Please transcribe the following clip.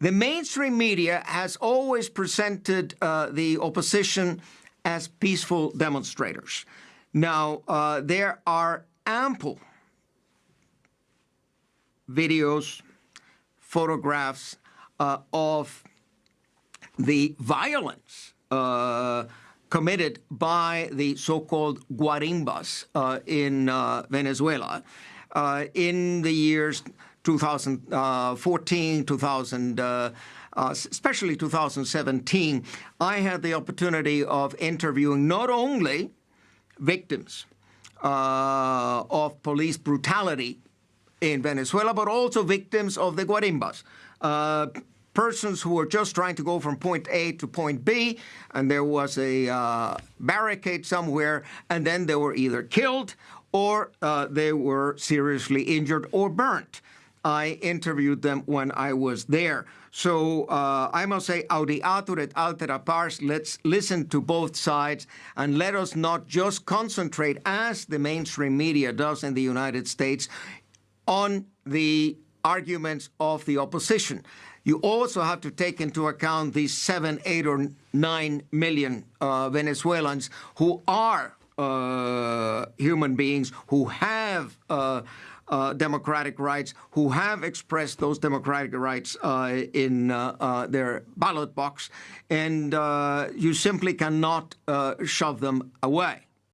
the mainstream media has always presented uh, the opposition as peaceful demonstrators. Now, uh, there are ample videos, photographs uh, of the violence uh, committed by the so-called guarimbas uh, in uh, Venezuela in the years 2014, 2000, uh, especially 2017. I had the opportunity of interviewing not only victims of police brutality in Venezuela, but also victims of the guarimbas. Uh, persons who were just trying to go from point A to point B, and there was a uh, barricade somewhere, and then they were either killed or uh, they were seriously injured or burnt. I interviewed them when I was there. So uh, I must say, audiatur et altera pars, let's listen to both sides and let us not just concentrate, as the mainstream media does in the United States, on the arguments of the opposition. You also have to take into account these seven, eight, or nine million uh, Venezuelans who are uh, human beings who have uh, uh, democratic rights, who have expressed those democratic rights uh, in uh, uh, their ballot box, and you simply cannot shove them away.